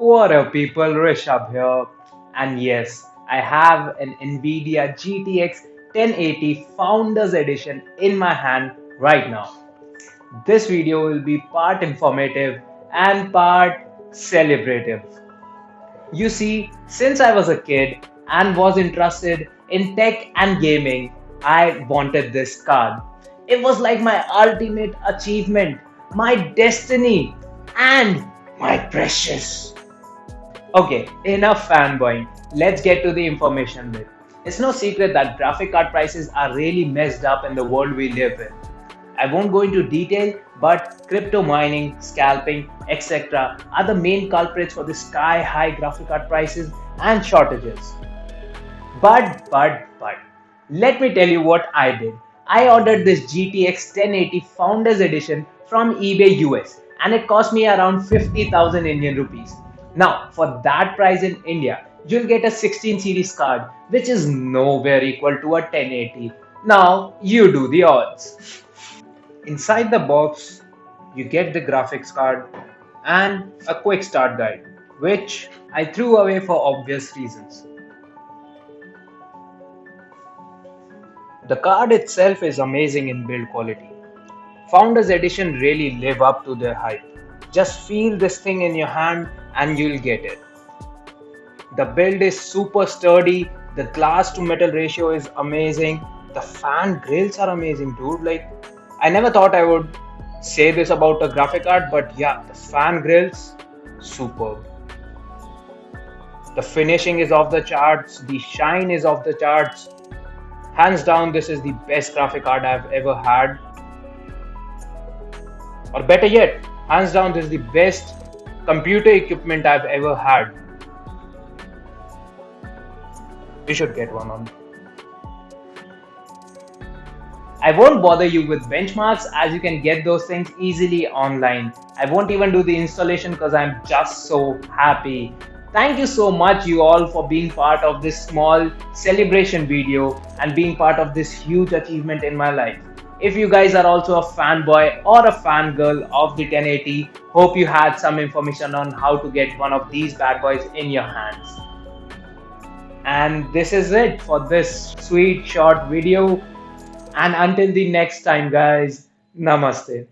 What up, people? Rishabh here. And yes, I have an NVIDIA GTX 1080 Founders Edition in my hand right now. This video will be part informative and part celebrative. You see, since I was a kid and was interested in tech and gaming, I wanted this card. It was like my ultimate achievement, my destiny, and my precious. Okay, enough fanboying. Let's get to the information bit. It's no secret that graphic card prices are really messed up in the world we live in. I won't go into detail, but crypto mining, scalping, etc. are the main culprits for the sky high graphic card prices and shortages. But, but, but, let me tell you what I did. I ordered this GTX 1080 Founders Edition from eBay US and it cost me around 50,000 Indian rupees. Now, for that price in India, you'll get a 16 series card, which is nowhere equal to a 1080. Now, you do the odds. Inside the box, you get the graphics card and a quick start guide, which I threw away for obvious reasons. The card itself is amazing in build quality. Founders Edition really live up to their hype. Just feel this thing in your hand and you'll get it. The build is super sturdy, the glass to metal ratio is amazing, the fan grills are amazing, dude. Like, I never thought I would say this about a graphic card, but yeah, the fan grills, superb. The finishing is off the charts, the shine is off the charts. Hands down, this is the best graphic card I've ever had. Or better yet, hands down, this is the best computer equipment I've ever had. You should get one on. I won't bother you with benchmarks as you can get those things easily online. I won't even do the installation because I'm just so happy. Thank you so much you all for being part of this small celebration video and being part of this huge achievement in my life. If you guys are also a fanboy or a fangirl of the 1080, hope you had some information on how to get one of these bad boys in your hands. And this is it for this sweet short video. And until the next time guys, namaste.